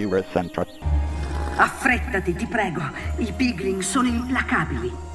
Computer Center. Affrettati, ti prego. I Piglin sono implacabili.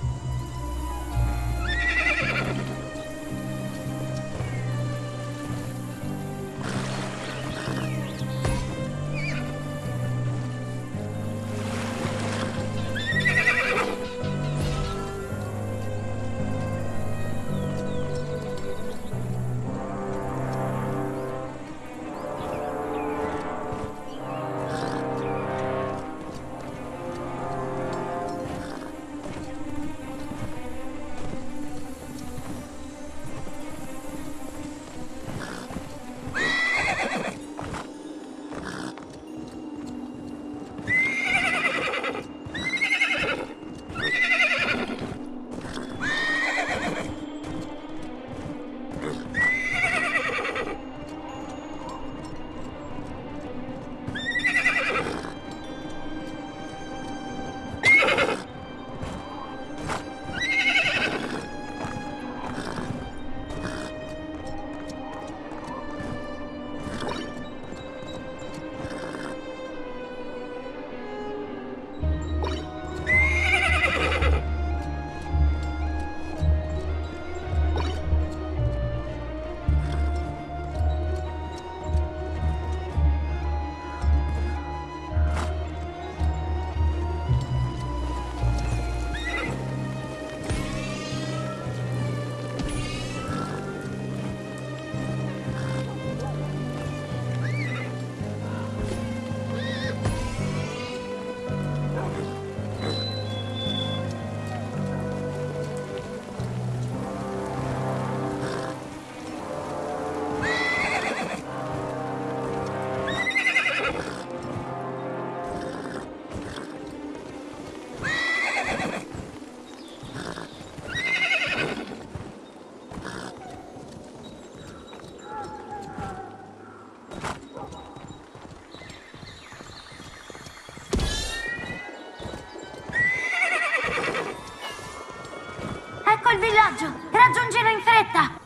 Villaggio! Raggiungilo in fretta!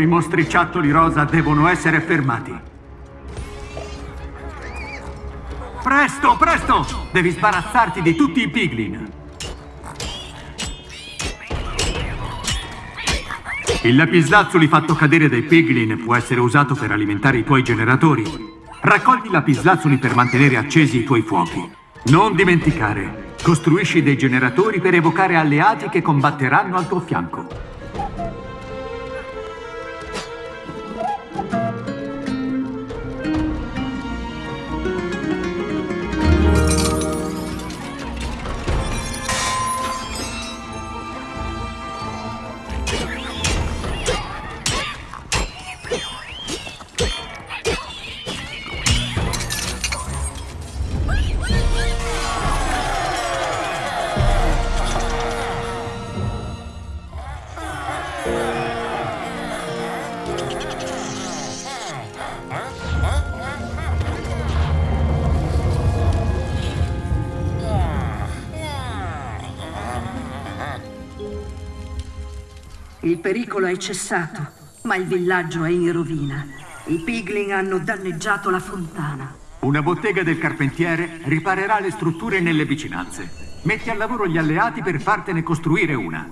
Quei mostriciattoli rosa devono essere fermati. Presto, presto! Devi sbarazzarti di tutti i piglin. Il lapislazzuli fatto cadere dai piglin può essere usato per alimentare i tuoi generatori. Raccogli i lapislazzuli per mantenere accesi i tuoi fuochi. Non dimenticare, costruisci dei generatori per evocare alleati che combatteranno al tuo fianco. Il pericolo è cessato, ma il villaggio è in rovina. I Piglin hanno danneggiato la fontana. Una bottega del carpentiere riparerà le strutture nelle vicinanze. Metti al lavoro gli alleati per fartene costruire una.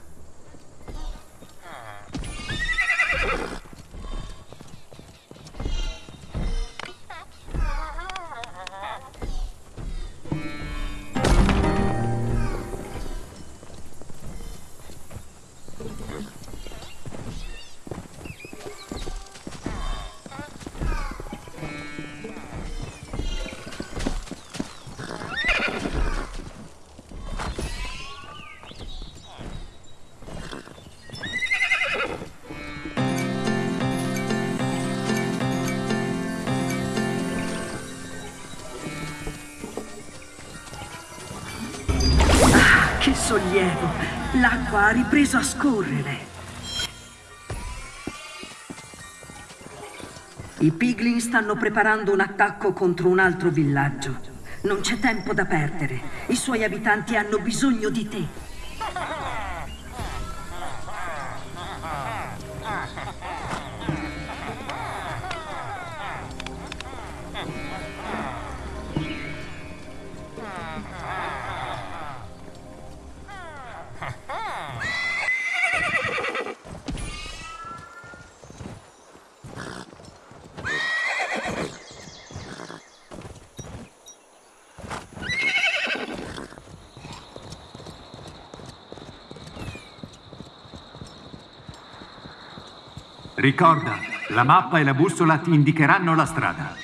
L'acqua ha ripreso a scorrere. I Piglin stanno preparando un attacco contro un altro villaggio. Non c'è tempo da perdere. I suoi abitanti hanno bisogno di te. Ricorda, la mappa e la bussola ti indicheranno la strada.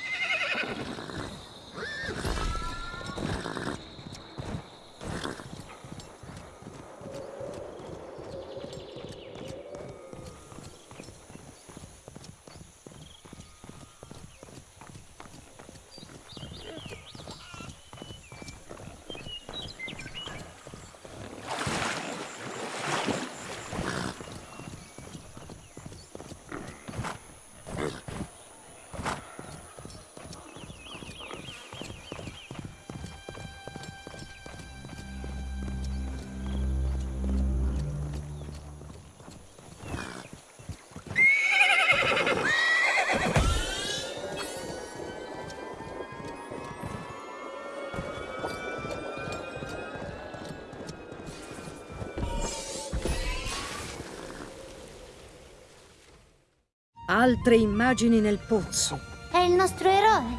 Altre immagini nel pozzo. È il nostro eroe.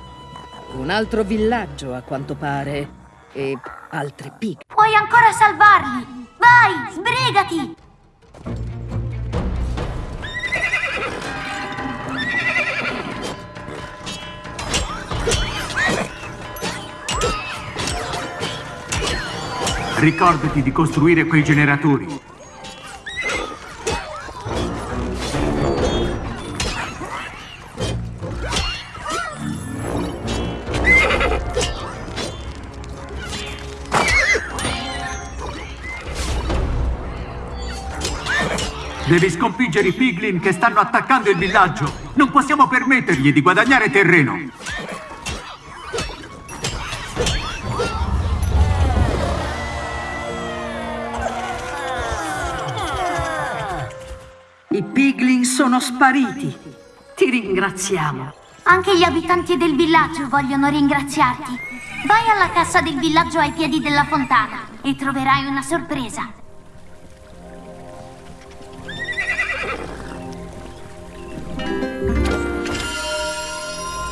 Un altro villaggio, a quanto pare. E altri pig. Puoi ancora salvarli. Vai, sbrigati. Ricordati di costruire quei generatori. Devi sconfiggere i piglin che stanno attaccando il villaggio. Non possiamo permettergli di guadagnare terreno. I piglin sono spariti. Ti ringraziamo. Anche gli abitanti del villaggio vogliono ringraziarti. Vai alla cassa del villaggio ai piedi della fontana e troverai una sorpresa.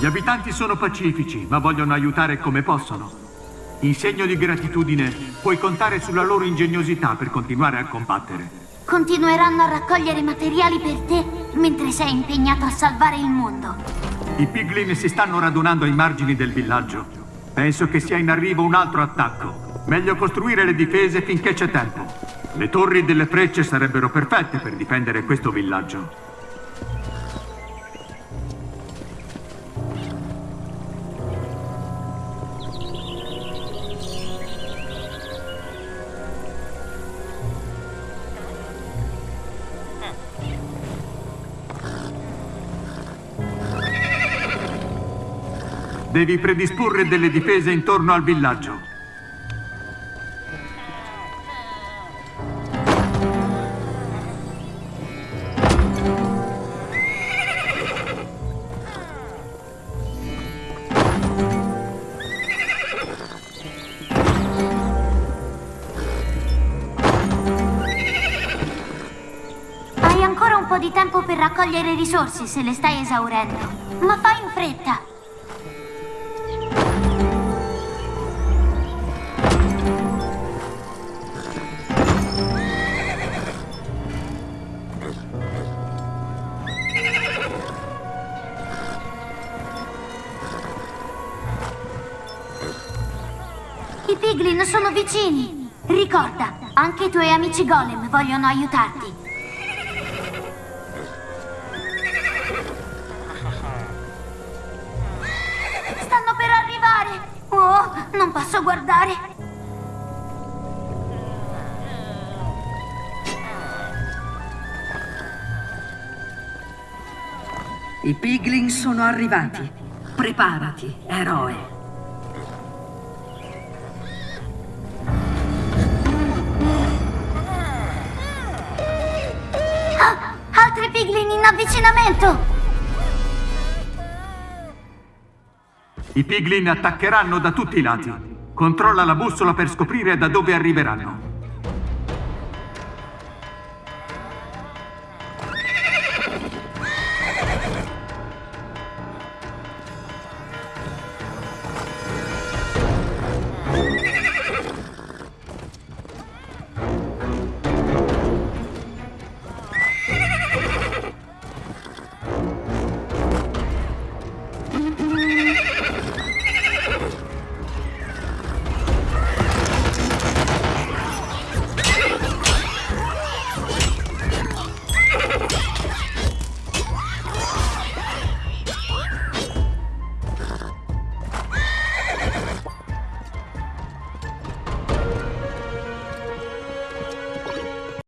Gli abitanti sono pacifici, ma vogliono aiutare come possono. In segno di gratitudine, puoi contare sulla loro ingegnosità per continuare a combattere. Continueranno a raccogliere materiali per te mentre sei impegnato a salvare il mondo. I piglin si stanno radunando ai margini del villaggio. Penso che sia in arrivo un altro attacco. Meglio costruire le difese finché c'è tempo. Le torri delle frecce sarebbero perfette per difendere questo villaggio. Devi predisporre delle difese intorno al villaggio. Hai ancora un po' di tempo per raccogliere risorse se le stai esaurendo. Ma fai in fretta. Merlin, sono vicini! Ricorda, anche i tuoi amici Golem vogliono aiutarti. Stanno per arrivare! Oh, non posso guardare! I pigling sono arrivati. Preparati, eroe. In avvicinamento! I piglin attaccheranno da tutti i lati. Controlla la bussola per scoprire da dove arriveranno.